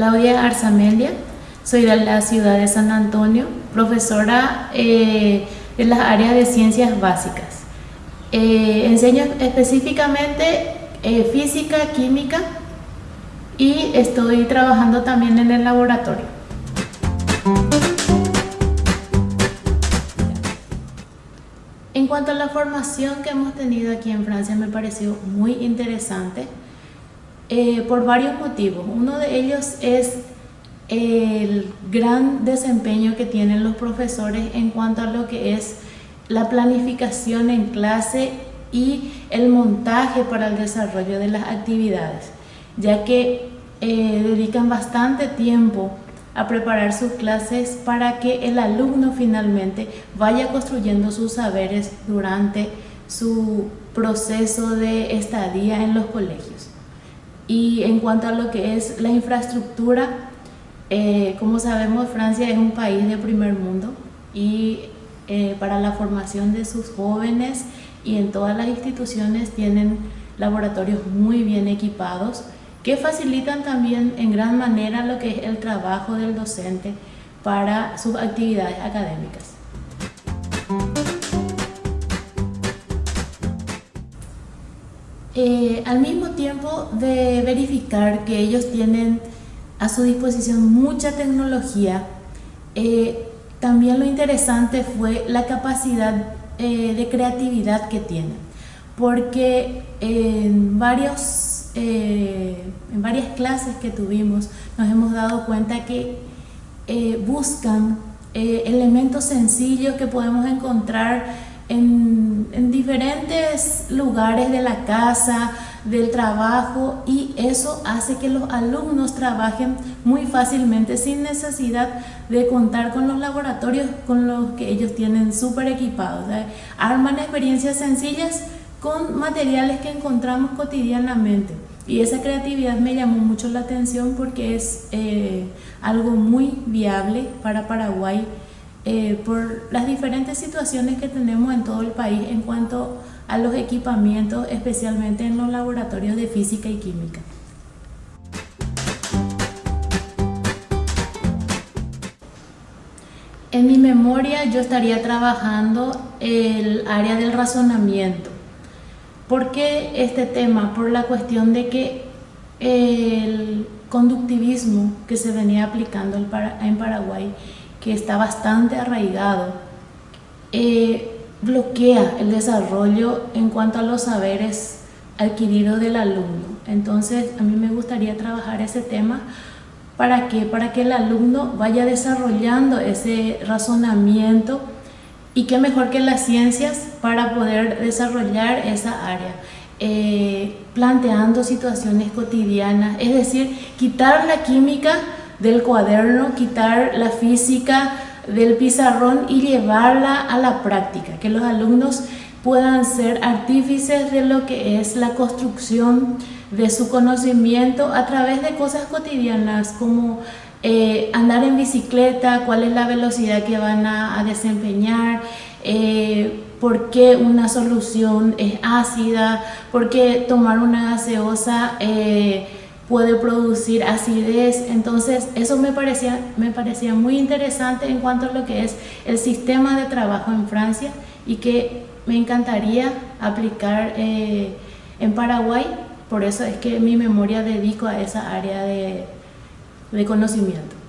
Claudia Arzamendia, soy de la ciudad de San Antonio, profesora eh, de las áreas de ciencias básicas. Eh, enseño específicamente eh, física, química y estoy trabajando también en el laboratorio. En cuanto a la formación que hemos tenido aquí en Francia me pareció muy interesante eh, por varios motivos. Uno de ellos es el gran desempeño que tienen los profesores en cuanto a lo que es la planificación en clase y el montaje para el desarrollo de las actividades, ya que eh, dedican bastante tiempo a preparar sus clases para que el alumno finalmente vaya construyendo sus saberes durante su proceso de estadía en los colegios. Y en cuanto a lo que es la infraestructura, eh, como sabemos Francia es un país de primer mundo y eh, para la formación de sus jóvenes y en todas las instituciones tienen laboratorios muy bien equipados que facilitan también en gran manera lo que es el trabajo del docente para sus actividades académicas. Eh, al mismo tiempo de verificar que ellos tienen a su disposición mucha tecnología, eh, también lo interesante fue la capacidad eh, de creatividad que tienen, porque en, varios, en varias clases que tuvimos nos hemos dado cuenta que buscan elementos sencillos que podemos encontrar en, diferentes lugares de la casa, del trabajo y eso hace que los alumnos trabajen muy fácilmente sin necesidad de contar con los laboratorios con los que ellos tienen súper equipados. Arman experiencias sencillas con materiales que encontramos cotidianamente y esa creatividad me llamó mucho la atención porque es eh, algo muy viable para Paraguay eh, por las diferentes situaciones que tenemos en todo el país en cuanto a los equipamientos, especialmente en los laboratorios de física y química. En mi memoria yo estaría trabajando el área del razonamiento. ¿Por qué este tema? Por la cuestión de que el conductivismo que se venía aplicando en Paraguay que está bastante arraigado, eh, bloquea el desarrollo en cuanto a los saberes adquiridos del alumno. Entonces, a mí me gustaría trabajar ese tema ¿Para qué? Para que el alumno vaya desarrollando ese razonamiento y qué mejor que las ciencias para poder desarrollar esa área. Eh, planteando situaciones cotidianas, es decir, quitar la química del cuaderno, quitar la física del pizarrón y llevarla a la práctica, que los alumnos puedan ser artífices de lo que es la construcción de su conocimiento a través de cosas cotidianas como eh, andar en bicicleta, cuál es la velocidad que van a, desempeñar, eh, por qué una solución es ácida, por qué tomar una gaseosa eh, puede producir acidez. Entonces eso me parecía, me parecía muy interesante en cuanto a lo que es el sistema de trabajo en Francia y que me encantaría aplicar eh, en Paraguay. Por eso es que mi memoria dedico a esa área de conocimiento.